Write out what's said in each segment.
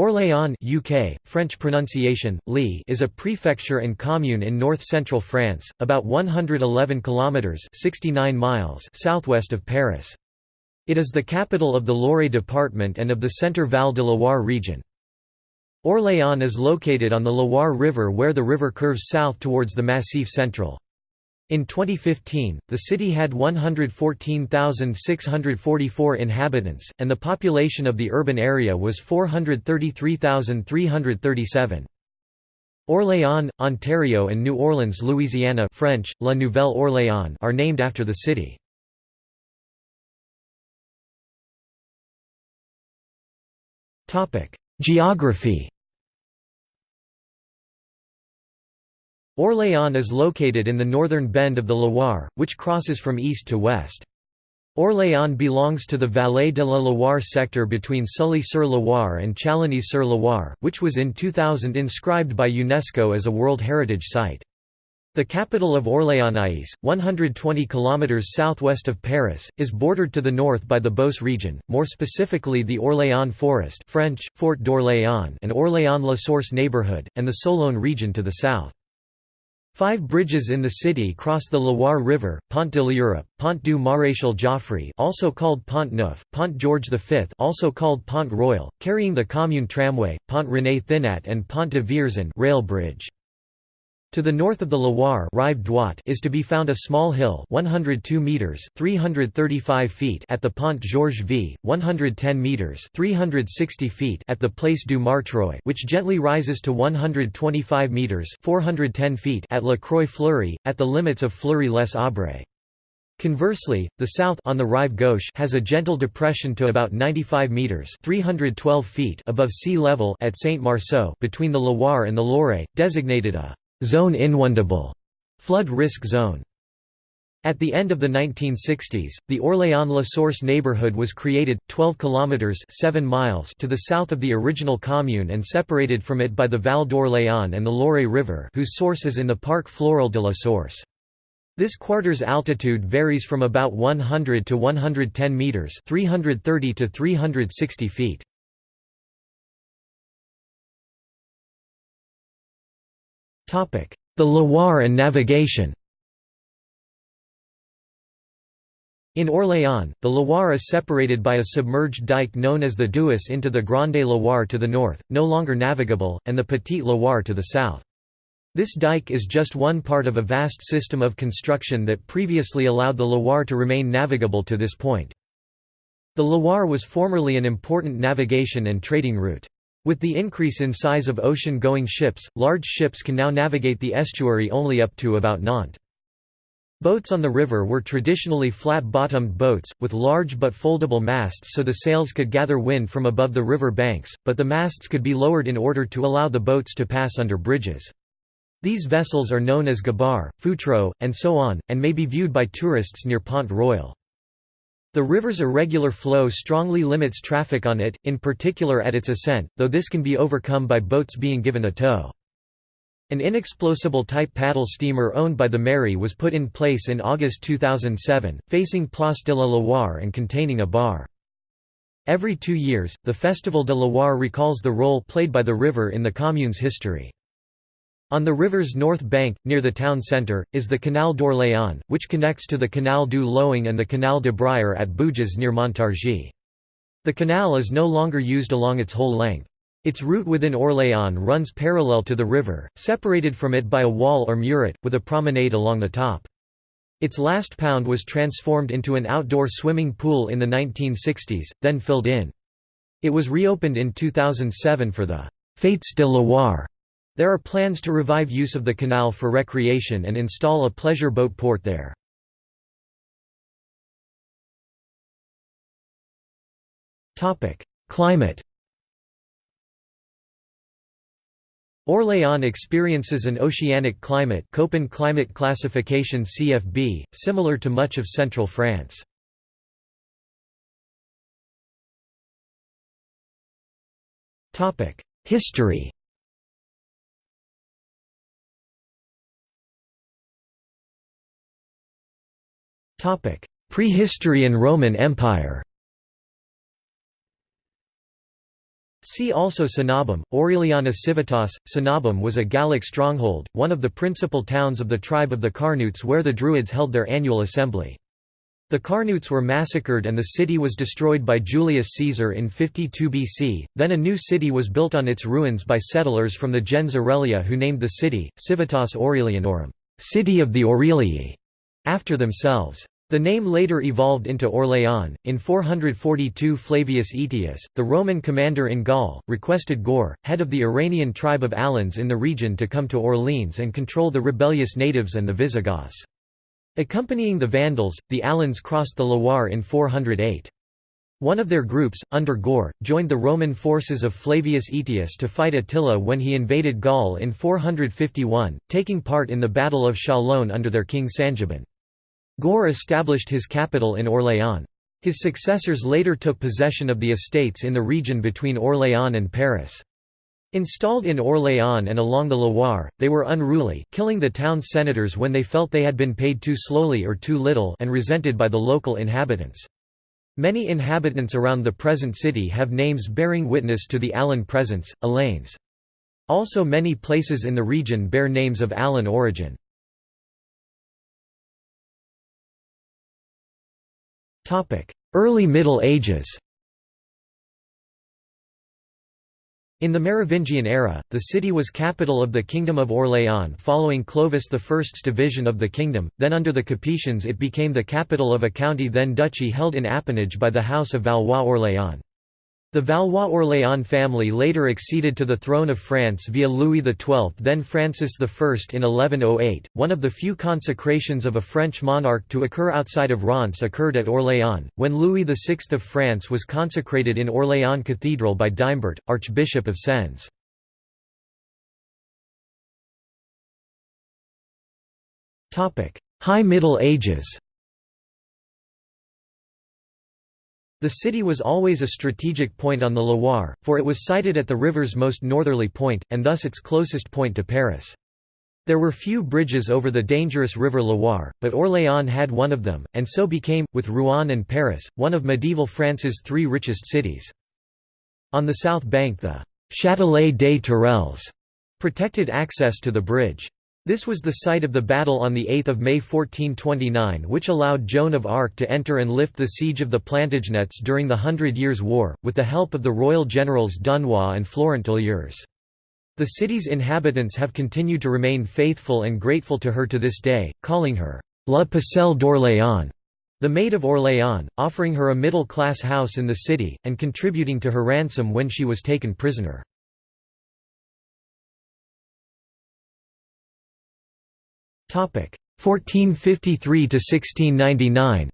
Orléans UK, French pronunciation, Lee is a prefecture and commune in north-central France, about 111 kilometres 69 miles southwest of Paris. It is the capital of the Loire department and of the Centre Val de Loire region. Orléans is located on the Loire River where the river curves south towards the Massif Central. In 2015, the city had 114,644 inhabitants, and the population of the urban area was 433,337. Orléans, Ontario and New Orleans, Louisiana French, La Nouvelle Orléans are named after the city. Geography Orléans is located in the northern bend of the Loire, which crosses from east to west. Orléans belongs to the Vallée de la Loire sector between Sully-sur-Loire and Chalonnes-sur-Loire, which was in 2000 inscribed by UNESCO as a World Heritage Site. The capital of Orléans, 120 km southwest of Paris, is bordered to the north by the Beauce region, more specifically the Orléans Forest French, Forêt d'Orléans and Orléans-La Source neighborhood, and the Sologne region to the south. Five bridges in the city cross the Loire River, Pont de l'Europe, Pont du Maréchal Joffre also called Pont Neuf, Pont George V also called Pont Royal, carrying the commune tramway, Pont René Thinat and Pont de Vierzon rail bridge. To the north of the Loire Rive is to be found a small hill 102 meters 335 feet at the Pont Georges V, 110 meters 360 feet at the Place du Martroi which gently rises to 125 meters 410 feet at La Croix-Fleury, at the limits of Fleury-les Aubrais. Conversely, the south on the Rive Gauche has a gentle depression to about 95 meters (312 feet) above sea level at Saint-Marceau between the Loire and the Loiret, designated a zone inundable flood risk zone. At the end of the 1960s, the Orléans-La Source neighborhood was created, 12 kilometers 7 miles to the south of the original commune and separated from it by the Val d'Orléans and the Loiret River whose source is in the Parc Floral de la Source. This quarter's altitude varies from about 100 to 110 meters 330 to 360 feet. The Loire and navigation In Orléans, the Loire is separated by a submerged dike known as the Douce into the Grande Loire to the north, no longer navigable, and the Petite Loire to the south. This dike is just one part of a vast system of construction that previously allowed the Loire to remain navigable to this point. The Loire was formerly an important navigation and trading route. With the increase in size of ocean-going ships, large ships can now navigate the estuary only up to about Nantes. Boats on the river were traditionally flat-bottomed boats, with large but foldable masts so the sails could gather wind from above the river banks, but the masts could be lowered in order to allow the boats to pass under bridges. These vessels are known as gabar, futreau, and so on, and may be viewed by tourists near Pont Royal. The river's irregular flow strongly limits traffic on it, in particular at its ascent, though this can be overcome by boats being given a tow. An inexplosible type paddle steamer owned by the Mairie was put in place in August 2007, facing Place de la Loire and containing a bar. Every two years, the Festival de Loire recalls the role played by the river in the commune's history. On the river's north bank, near the town centre, is the Canal d'Orléans, which connects to the Canal du Loing and the Canal de Briare at Bouges near Montargis. The canal is no longer used along its whole length. Its route within Orléans runs parallel to the river, separated from it by a wall or muret, with a promenade along the top. Its last pound was transformed into an outdoor swimming pool in the 1960s, then filled in. It was reopened in 2007 for the Fêtes de Loire there are plans to revive use of the canal for recreation and install a pleasure boat port there. Climate Orléans experiences an oceanic climate Köppen climate classification CFB, similar to much of central France. History Prehistory and Roman Empire See also Cenabum, Aureliana Civitas. Cenabum was a Gallic stronghold, one of the principal towns of the tribe of the Carnutes where the Druids held their annual assembly. The Carnutes were massacred and the city was destroyed by Julius Caesar in 52 BC, then a new city was built on its ruins by settlers from the gens Aurelia who named the city, Civitas Aurelianorum city of the Aurelii", after themselves. The name later evolved into Orléans. In 442 Flavius Aetius, the Roman commander in Gaul, requested Goar, head of the Iranian tribe of Alans in the region to come to Orleans and control the rebellious natives and the Visigoths. Accompanying the Vandals, the Alans crossed the Loire in 408. One of their groups, under Goar, joined the Roman forces of Flavius Aetius to fight Attila when he invaded Gaul in 451, taking part in the Battle of Chalon under their king Sangiban. Goar established his capital in Orléans. His successors later took possession of the estates in the region between Orléans and Paris. Installed in Orléans and along the Loire, they were unruly, killing the town's senators when they felt they had been paid too slowly or too little and resented by the local inhabitants. Many inhabitants around the present city have names bearing witness to the Alan presence, Alains. Also many places in the region bear names of Alan origin. Early Middle Ages In the Merovingian era, the city was capital of the Kingdom of Orléans following Clovis I's division of the kingdom, then under the Capetians it became the capital of a county then duchy held in appanage by the House of Valois-Orléans. The Valois-Orléans family later acceded to the throne of France via Louis XII then Francis I in 1108. One of the few consecrations of a French monarch to occur outside of Reims occurred at Orléans, when Louis VI of France was consecrated in Orléans Cathedral by Daimbert, Archbishop of Sens. High Middle Ages The city was always a strategic point on the Loire, for it was sited at the river's most northerly point, and thus its closest point to Paris. There were few bridges over the dangerous river Loire, but Orléans had one of them, and so became, with Rouen and Paris, one of medieval France's three richest cities. On the south bank the «Châtelet des Tourelles» protected access to the bridge. This was the site of the battle on 8 May 1429 which allowed Joan of Arc to enter and lift the siege of the Plantagenets during the Hundred Years' War, with the help of the royal generals Dunois and Florent Olliers. The city's inhabitants have continued to remain faithful and grateful to her to this day, calling her La Pucelle d'Orléans, the Maid of Orléans, offering her a middle-class house in the city, and contributing to her ransom when she was taken prisoner. 1453 to 1699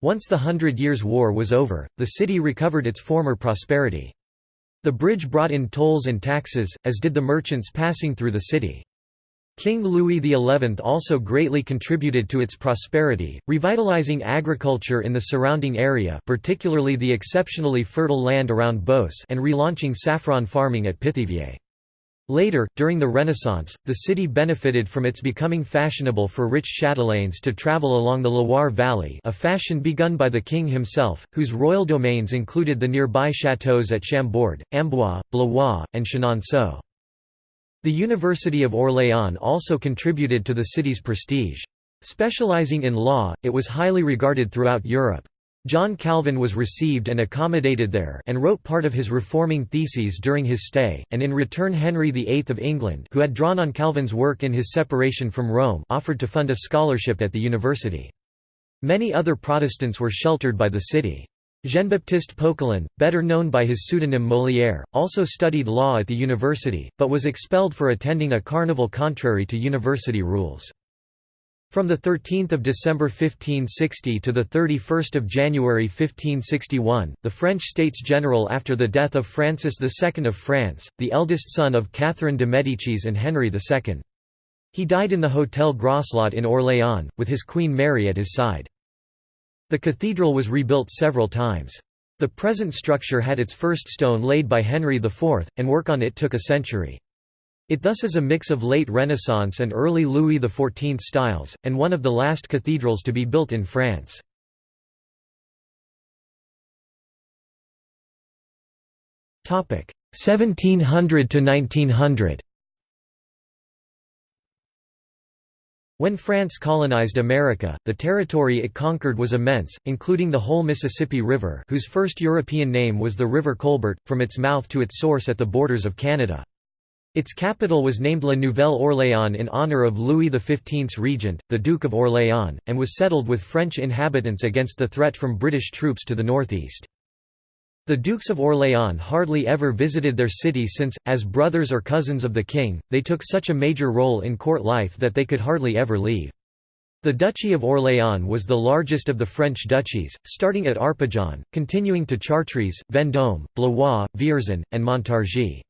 Once the Hundred Years' War was over, the city recovered its former prosperity. The bridge brought in tolls and taxes, as did the merchants passing through the city. King Louis XI also greatly contributed to its prosperity, revitalizing agriculture in the surrounding area particularly the exceptionally fertile land around Beauce and relaunching saffron farming at Pithiviers. Later, during the Renaissance, the city benefited from its becoming fashionable for rich chatelaines to travel along the Loire Valley a fashion begun by the king himself, whose royal domains included the nearby chateaux at Chambord, Amboise, Blois, and Chenonceau. The University of Orléans also contributed to the city's prestige. Specializing in law, it was highly regarded throughout Europe. John Calvin was received and accommodated there and wrote part of his reforming theses during his stay, and in return Henry VIII of England who had drawn on Calvin's work in his separation from Rome offered to fund a scholarship at the university. Many other Protestants were sheltered by the city. Jean-Baptiste Poquelin, better known by his pseudonym Molière, also studied law at the university, but was expelled for attending a carnival contrary to university rules. From 13 December 1560 to 31 January 1561, the French States General after the death of Francis II of France, the eldest son of Catherine de Médicis and Henry II. He died in the Hôtel Groslot in Orléans, with his Queen Mary at his side. The cathedral was rebuilt several times. The present structure had its first stone laid by Henry IV, and work on it took a century. It thus is a mix of late Renaissance and early Louis XIV styles, and one of the last cathedrals to be built in France. Topic 1700 to 1900 When France colonized America, the territory it conquered was immense, including the whole Mississippi River whose first European name was the River Colbert, from its mouth to its source at the borders of Canada. Its capital was named La Nouvelle-Orléans in honor of Louis XV's regent, the Duke of Orléans, and was settled with French inhabitants against the threat from British troops to the northeast. The Dukes of Orléans hardly ever visited their city since, as brothers or cousins of the king, they took such a major role in court life that they could hardly ever leave. The Duchy of Orléans was the largest of the French duchies, starting at Arpajon, continuing to Chartres, Vendôme, Blois, Vierzon, and Montargis.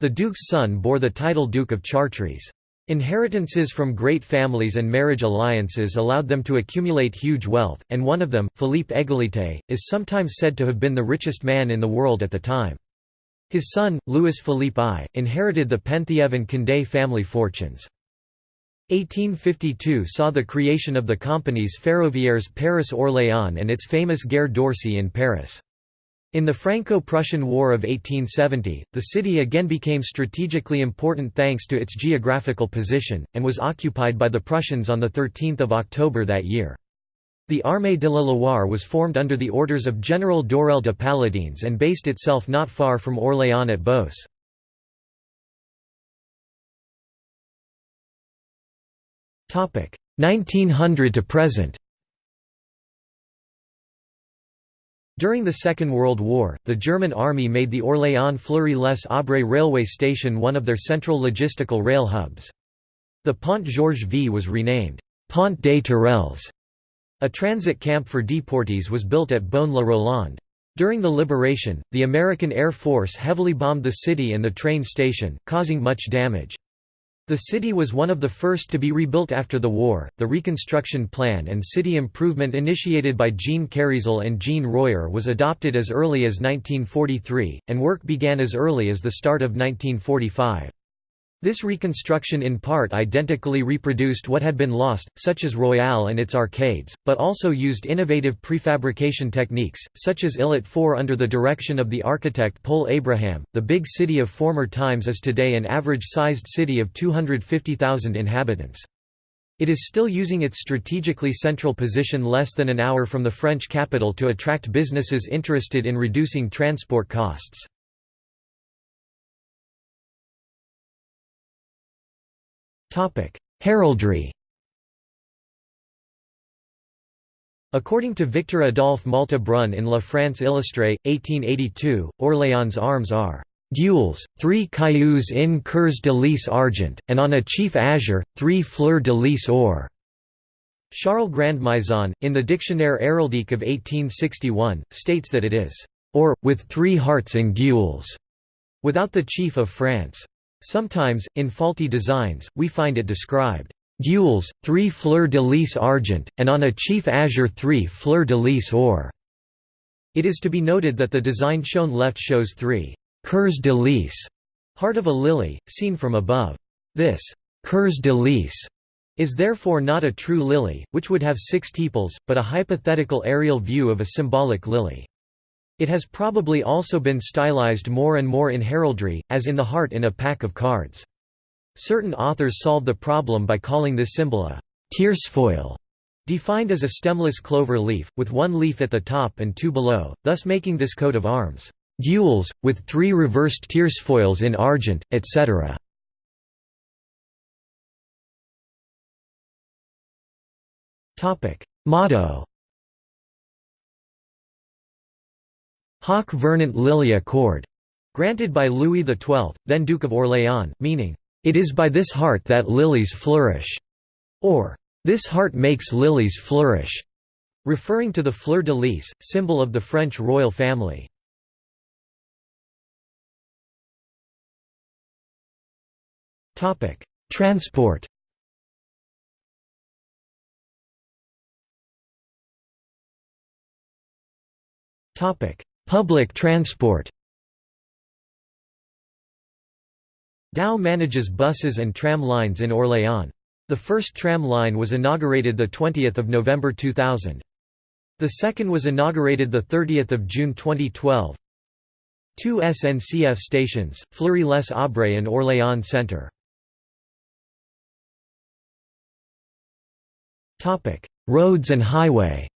The duke's son bore the title Duke of Chartres. Inheritances from great families and marriage alliances allowed them to accumulate huge wealth, and one of them, Philippe Égalité, is sometimes said to have been the richest man in the world at the time. His son, Louis Philippe I, inherited the Penthièvre and Condé family fortunes. 1852 saw the creation of the companies Ferroviaires Paris-Orléans and its famous Gare d'Orsay in Paris. In the Franco-Prussian War of 1870, the city again became strategically important thanks to its geographical position, and was occupied by the Prussians on 13 October that year. The Armée de la Loire was formed under the orders of General d'Aurelle de Paladines and based itself not far from Orléans at Beauce. Topic 1900 to present. During the Second World War, the German Army made the Orléans-Fleury-les-Aubrais railway station one of their central logistical rail hubs. The Pont Georges V was renamed, Pont des Tourelles. A transit camp for deportees was built at Beaune-la-Rolande. During the liberation, the American Air Force heavily bombed the city and the train station, causing much damage. The city was one of the first to be rebuilt after the war. The reconstruction plan and city improvement initiated by Jean Kérisel and Jean Royer was adopted as early as 1943, and work began as early as the start of 1945. This reconstruction in part identically reproduced what had been lost, such as Royale and its arcades, but also used innovative prefabrication techniques, such as Illet 4 under the direction of the architect Paul Abraham. The big city of former times is today an average-sized city of 250,000 inhabitants. It is still using its strategically central position less than an hour from the French capital to attract businesses interested in reducing transport costs. Heraldry According to Victor Adolphe Malte-Brun in La France Illustrée, 1882, Orléans' arms are gules, three cailloux in coeurs de lis argent, and on a chief azure, three fleurs de lis or. Charles Grandmaison, in the Dictionnaire heraldique of 1861, states that it is or, with three hearts in gules, without the chief of France. Sometimes, in faulty designs, we find it described, "...gules, three fleur de lis argent, and on a chief azure three fleur de lis or." It is to be noted that the design shown left shows three «coeurs de lis» heart of a lily, seen from above. This «coeurs de lis» is therefore not a true lily, which would have six tepals, but a hypothetical aerial view of a symbolic lily. It has probably also been stylized more and more in heraldry, as in the heart in a pack of cards. Certain authors solve the problem by calling this symbol a tiercefoil, defined as a stemless clover leaf, with one leaf at the top and two below, thus making this coat of arms gules, with three reversed tiercefoils in argent, etc. Motto Hoc vernant lilia cord, granted by Louis XII, then Duke of Orléans, meaning, "...it is by this heart that lilies flourish", or "...this heart makes lilies flourish", referring to the fleur de lis, symbol of the French royal family. Transport Topic: Public transport Dow manages buses and tram lines in Orléans. The first tram line was inaugurated 20 November 2000. The second was inaugurated 30 June 2012. Two SNCF stations, Fleury-les-Aubrais and Orléans Centre. Roads and highway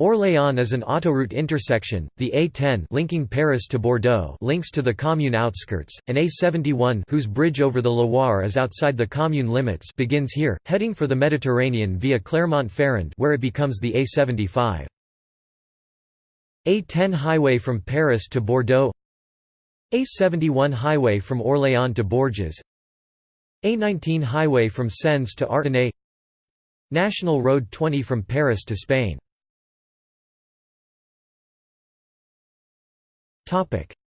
Orléans is an autoroute intersection, the A10 linking Paris to Bordeaux links to the commune outskirts, and A71 whose bridge over the Loire is outside the commune limits begins here, heading for the Mediterranean via Clermont-Ferrand where it becomes the A75. A10 highway from Paris to Bordeaux. A71 highway from Orléans to Bourges. A19 highway from Sens to Artenay National Road 20 from Paris to Spain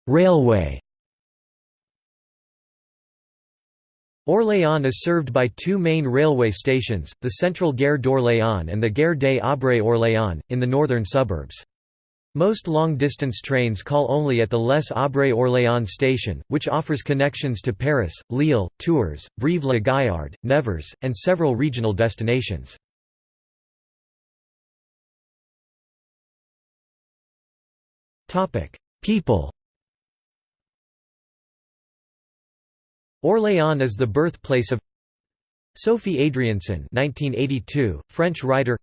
Railway Orléans is served by two main railway stations, the Central Gare d'Orléans and the Gare des Aubrais-Orléans, in the northern suburbs. Most long-distance trains call only at the Les Aubrais-Orléans station, which offers connections to Paris, Lille, Tours, Brive-la-Gaillarde, Nevers, and several regional destinations. People Orléans is the birthplace of Sophie Adriaenssens 1982, French writer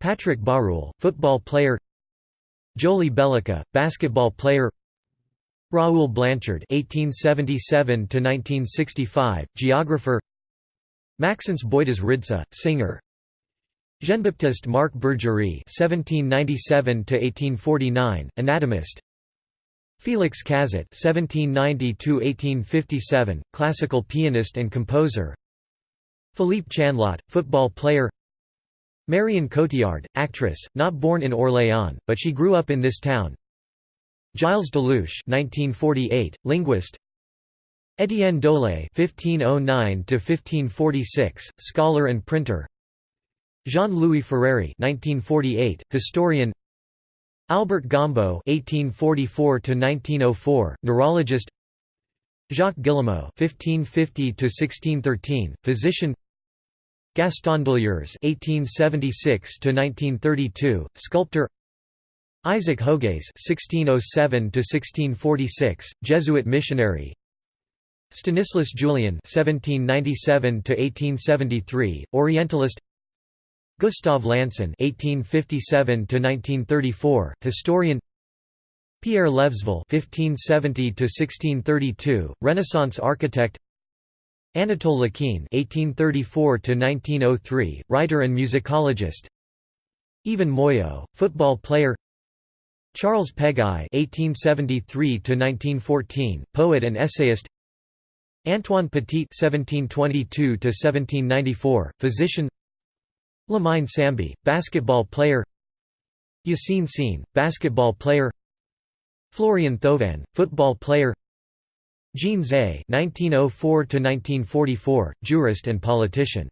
Patrick Baroul, football player Jolie Bellica, basketball player Raoul Blanchard (1877–1965), geographer. Maxence Boydes Ridsa, singer. Jean-Baptiste Marc Bourgery (1797–1849), anatomist. Félix Cazot (1790–1857), classical pianist and composer. Philippe Chanlot, football player. Marion Cotillard, actress, not born in Orléans, but she grew up in this town. Gilles Delouche (1948), linguist. Étienne Dolet (1509–1546), scholar and printer. Jean-Louis Ferreri (1948), historian. Albert Gombault (1844–1904), neurologist. Jacques Guillemeau (1550–1613), physician. Gaston Delieurs (1876–1932), sculptor. Isaac Jogues (1607–1646), Jesuit missionary. Stanislas Julien (1797–1873), Orientalist. Gustave Lanson (1857–1934), historian. Pierre Levesville (1570–1632), Renaissance architect. Anatole Loquin (1834–1903), writer and musicologist. Yvan Moyau, football player. Charles Péguy (1873–1914), poet and essayist. Antoine Petit (1722–1794), physician. Lamine Sambi, basketball player Yassine Sine, basketball player Florian Thauvin, football player Jean Zay (1904–1944), jurist and politician.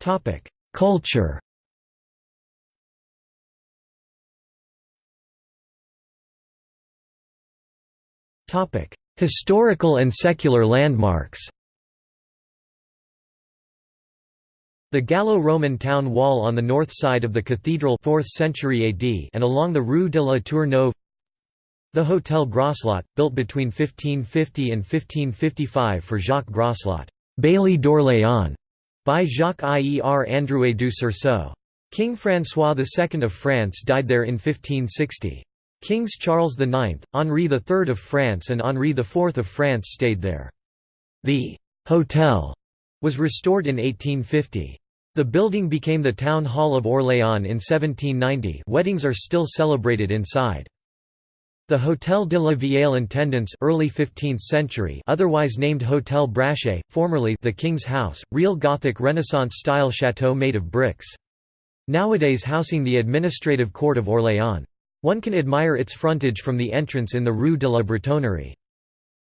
Topic: Culture. Topic: Historical and secular landmarks. The Gallo-Roman town wall on the north side of the cathedral 4th century AD and along the Rue de la Tour Neuve The Hôtel Groslot, built between 1550 and 1555 for Jacques Groslot, Bailey d'Orléans, by Jacques Ier Androuet du Cerceau. King François II of France died there in 1560. Kings Charles IX, Henri III of France and Henri IV of France stayed there. The «hotel» was restored in 1850. The building became the Town Hall of Orléans in 1790 weddings are still celebrated inside. The Hôtel de la Vieille Intendance early 15th century otherwise named Hôtel Brachet, formerly the King's House, real Gothic Renaissance-style chateau made of bricks. Nowadays housing the administrative court of Orléans. One can admire its frontage from the entrance in the Rue de la Bretonnerie.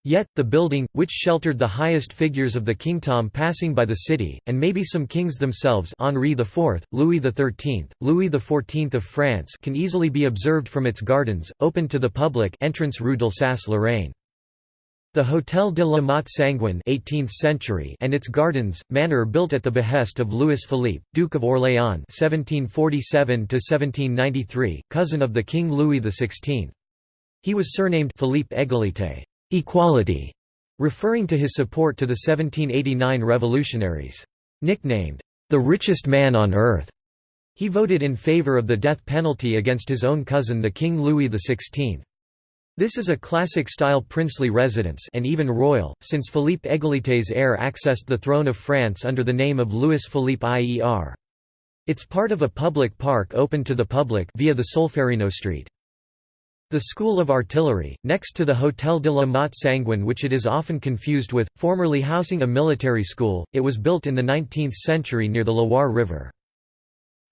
Yet, the building, which sheltered the highest figures of the kingdom passing by the city, and maybe some kings themselves Henri IV, Louis XIII, Louis XIV of France can easily be observed from its gardens, open to the public entrance Rue d'Alsace-Lorraine. The Hôtel de la Motte Sanguine 18th century and its gardens, manor built at the behest of Louis Philippe, Duke of Orléans 1747 cousin of the King Louis XVI. He was surnamed Philippe Égalité equality", referring to his support to the 1789 revolutionaries. Nicknamed, "...the richest man on earth", he voted in favor of the death penalty against his own cousin the King Louis XVI. This is a classic-style princely residence and even royal, since Philippe Égalité's heir accessed the throne of France under the name of Louis Philippe IER. It's part of a public park open to the public via the Solferino Street. The School of Artillery, next to the Hôtel de la Motte Sanguine which it is often confused with, formerly housing a military school, it was built in the 19th century near the Loire River.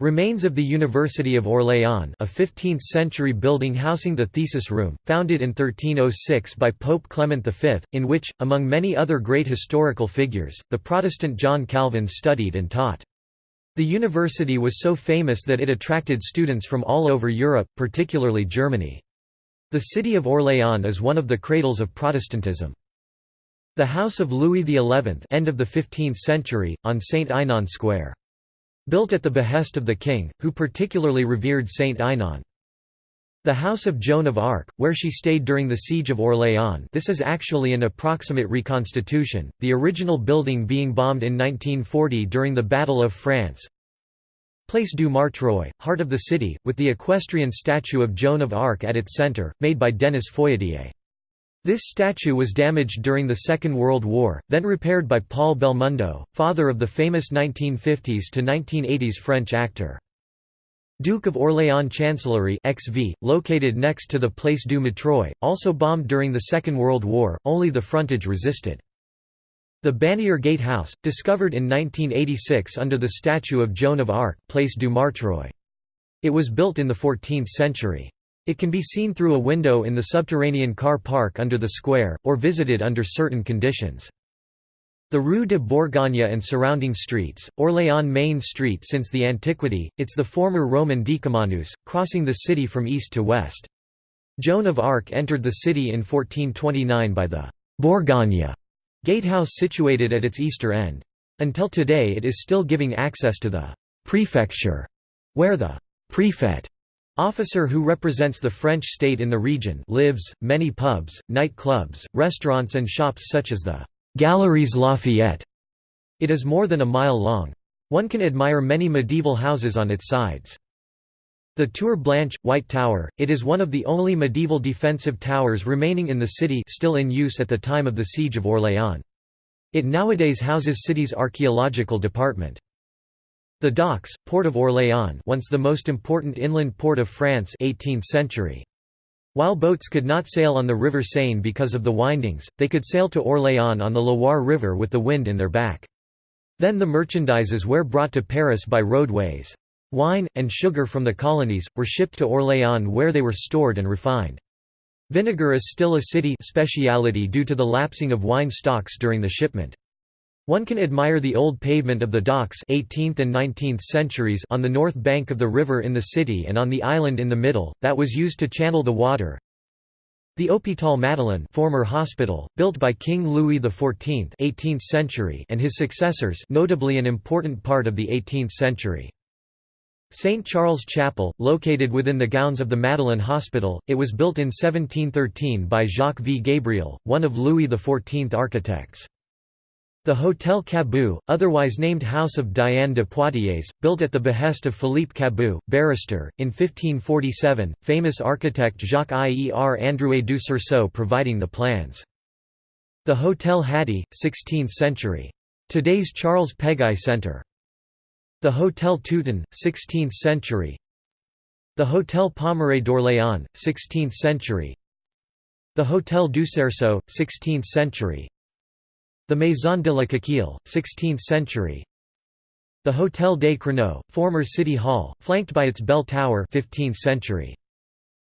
Remains of the University of Orléans a 15th-century building housing the thesis room, founded in 1306 by Pope Clement V, in which, among many other great historical figures, the Protestant John Calvin studied and taught. The university was so famous that it attracted students from all over Europe, particularly Germany. The city of Orléans is one of the cradles of Protestantism. The House of Louis XI end of the 15th century, on Saint Aignan Square. Built at the behest of the king, who particularly revered Saint Aignan. The House of Joan of Arc, where she stayed during the Siege of Orléans this is actually an approximate reconstitution, the original building being bombed in 1940 during the Battle of France. Place du Martroi, heart of the city, with the equestrian statue of Joan of Arc at its centre, made by Denis Foyatier. This statue was damaged during the Second World War, then repaired by Paul Belmondo, father of the famous 1950s to 1980s French actor. Duke of Orléans Chancellery XV, located next to the Place du Martroi, also bombed during the Second World War, only the frontage resisted. The Bannier Gate House, discovered in 1986 under the statue of Joan of Arc Place du Martroi. It was built in the 14th century. It can be seen through a window in the subterranean car park under the square, or visited under certain conditions. The Rue de Bourgogne and surrounding streets, Orléans Main Street since the antiquity, it's the former Roman Decumanus, crossing the city from east to west. Joan of Arc entered the city in 1429 by the Bourgogne gatehouse situated at its easter end. Until today it is still giving access to the «prefecture», where the «prefect» Officer who represents the French state in the region lives, many pubs, night clubs, restaurants and shops such as the Galeries Lafayette. It is more than a mile long. One can admire many medieval houses on its sides. The Tour Blanche, White Tower, it is one of the only medieval defensive towers remaining in the city still in use at the time of the Siege of Orléans. It nowadays houses city's archaeological department. The docks, Port of Orléans once the most important inland port of France 18th century. While boats could not sail on the River Seine because of the windings, they could sail to Orléans on the Loire River with the wind in their back. Then the merchandises were brought to Paris by roadways. Wine, and sugar from the colonies, were shipped to Orléans where they were stored and refined. Vinegar is still a city speciality due to the lapsing of wine stocks during the shipment. One can admire the old pavement of the docks 18th and 19th centuries on the north bank of the river in the city and on the island in the middle, that was used to channel the water. The Hôpital Madeleine former hospital, built by King Louis XIV 18th century and his successors notably an important part of the 18th century. St. Charles Chapel, located within the grounds of the Madeleine Hospital, it was built in 1713 by Jacques V. Gabriel, one of Louis XIV architects. The Hôtel Cabu, otherwise named House of Diane de Poitiers, built at the behest of Philippe Cabu, barrister, in 1547, famous architect Jacques Ier Androuet du Cerceau providing the plans. The Hôtel Hattie, 16th century. Today's Charles Peguy Centre. The Hôtel Teuton, 16th century. The Hôtel Pommeraye d'Orléans, 16th century. The Hôtel du Cerceau, 16th century. The Maison de la Coquille, 16th century. The Hôtel des Créneaux, former city hall, flanked by its bell tower 15th century.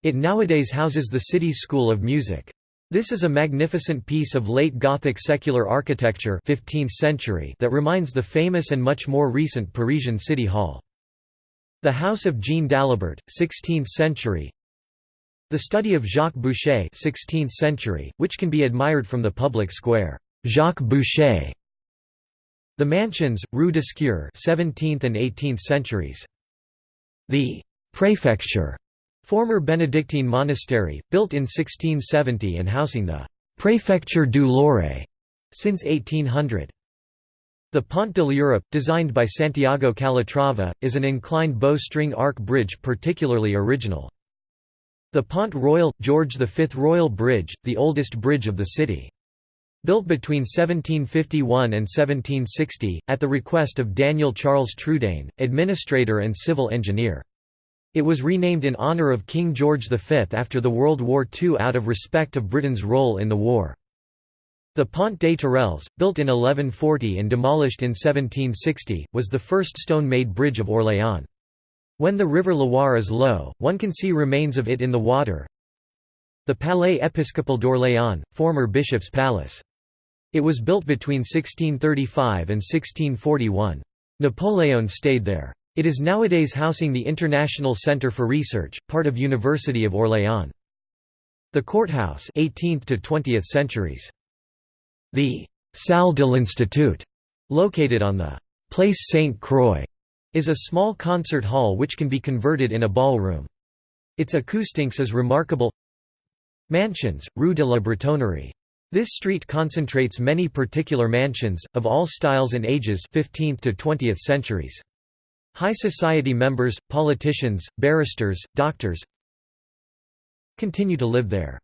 It nowadays houses the city's School of Music. This is a magnificent piece of late Gothic secular architecture 15th century that reminds the famous and much more recent Parisian City Hall. The House of Jean Dalibert, 16th century The study of Jacques Boucher 16th century, which can be admired from the public square. Jacques Boucher. The mansions, Rue d'Escure 17th and 18th centuries. The «prefecture» former Benedictine monastery, built in 1670 and housing the «Préfecture du Loiret» since 1800. The Pont de l'Europe, designed by Santiago Calatrava, is an inclined bow-string arc bridge particularly original. The Pont Royal – George V Royal Bridge, the oldest bridge of the city. Built between 1751 and 1760, at the request of Daniel Charles Trudaine, administrator and civil engineer. It was renamed in honour of King George V after the World War II out of respect of Britain's role in the war. The Pont des Tourelles, built in 1140 and demolished in 1760, was the first stone-made bridge of Orléans. When the river Loire is low, one can see remains of it in the water. The Palais Épiscopal d'Orléans, former bishop's palace. It was built between 1635 and 1641. Napoleon stayed there. It is nowadays housing the International Center for Research, part of University of Orléans. The courthouse 18th to 20th centuries. The Salle de l'Institut, located on the Place Saint-Croix, is a small concert hall which can be converted in a ballroom. Its acoustics is remarkable Mansions, Rue de la Bretonnerie. This street concentrates many particular mansions, of all styles and ages 15th to 20th centuries. High society members, politicians, barristers, doctors continue to live there.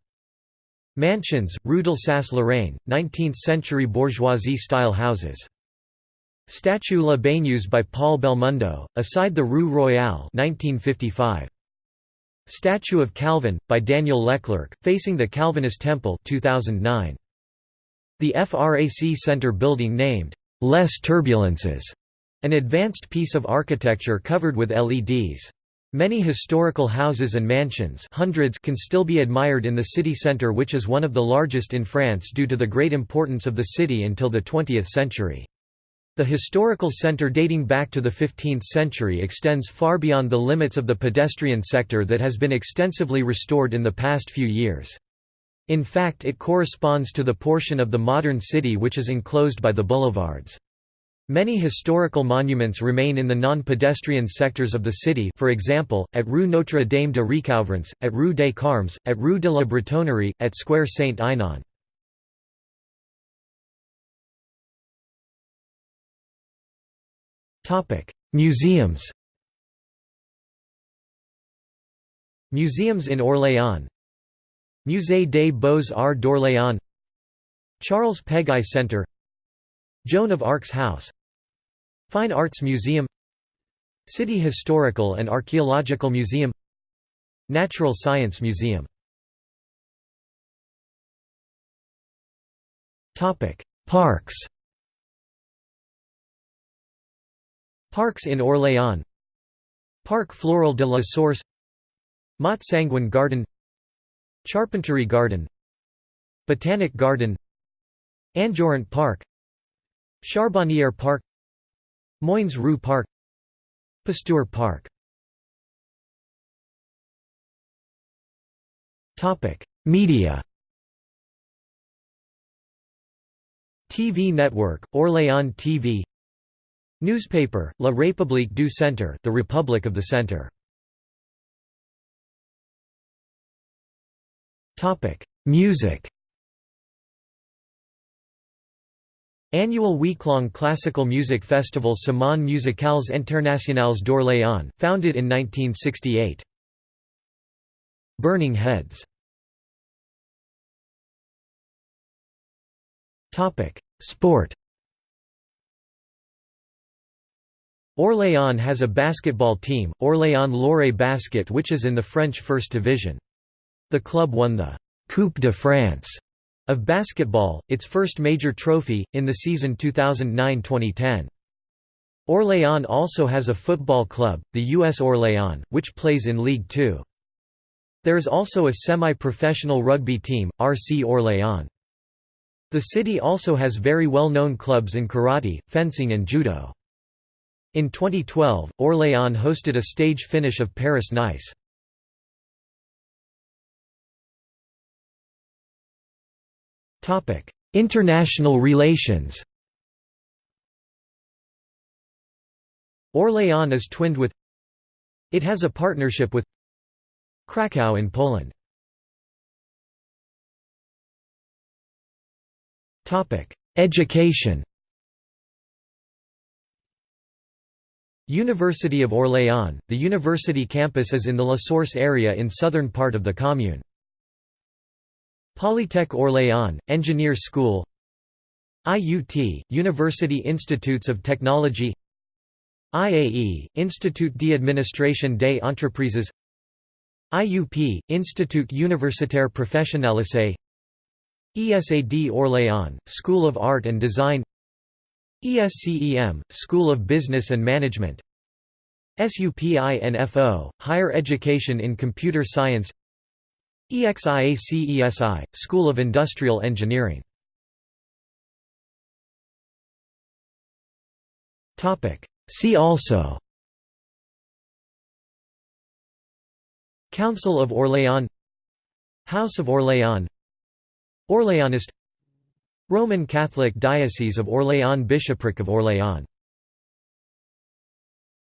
Mansions, Rue d'Alsace-Lorraine, 19th-century bourgeoisie-style houses. Statue La Baigneuse by Paul Belmondo, aside the Rue Royale 1955. Statue of Calvin, by Daniel Leclerc, facing the Calvinist Temple 2009. The FRAC Center building named, "'Less Turbulences", an advanced piece of architecture covered with LEDs. Many historical houses and mansions hundreds can still be admired in the city centre which is one of the largest in France due to the great importance of the city until the 20th century. The historical centre dating back to the 15th century extends far beyond the limits of the pedestrian sector that has been extensively restored in the past few years. In fact it corresponds to the portion of the modern city which is enclosed by the boulevards. Many historical monuments remain in the non-pedestrian sectors of the city for example, at Rue Notre-Dame de Recouvrance, at Rue des Carmes, at Rue de la Bretonnerie, at Square Saint-Aignan. Topic: Museums. Museums in Orléans. Musée des Beaux-Arts d'Orléans. Charles Peguy Center. Joan of Arc's House. Fine Arts Museum. City Historical and Archaeological Museum. Natural Science Museum. Parks. Parks in Orléans Parc Floral de la Source Mont Sanguin Garden Charpenterie Garden Botanic Garden Anjorrent Park Charbonnière Park Moines Rue Park Pasteur Park. Media. TV network, Orléans TV Newspaper, La République du Centre the Republic of the Centre. Music Annual week-long classical music festival Semaines musicales internationales d'Orléans, founded in 1968. Burning Heads Sport Orléans has a basketball team, Orléans Loiret Basket which is in the French First Division. The club won the «Coupe de France» of basketball, its first major trophy, in the season 2009–2010. Orléans also has a football club, the US Orléans, which plays in League Two. There is also a semi-professional rugby team, RC Orléans. The city also has very well-known clubs in karate, fencing and judo. In 2012, Orléans hosted a stage finish of Paris-Nice. International relations Orléans is twinned with It has a partnership with Kraków in Poland. Topic: Education University of Orléans, the university campus is in the La Source area in southern part of the commune. Polytech Orléans, Engineer School IUT, University Institutes of Technology IAE, Institut d'Administration des Entreprises IUP, Institut Universitaire Professionnalisé ESAD Orléans, School of Art and Design ESCEM, School of Business and Management SUPINFO, Higher Education in Computer Science EXIACESI, School of Industrial Engineering. See also Council of Orléans House of Orléans Orléanist Roman Catholic Diocese of Orléans Bishopric of Orléans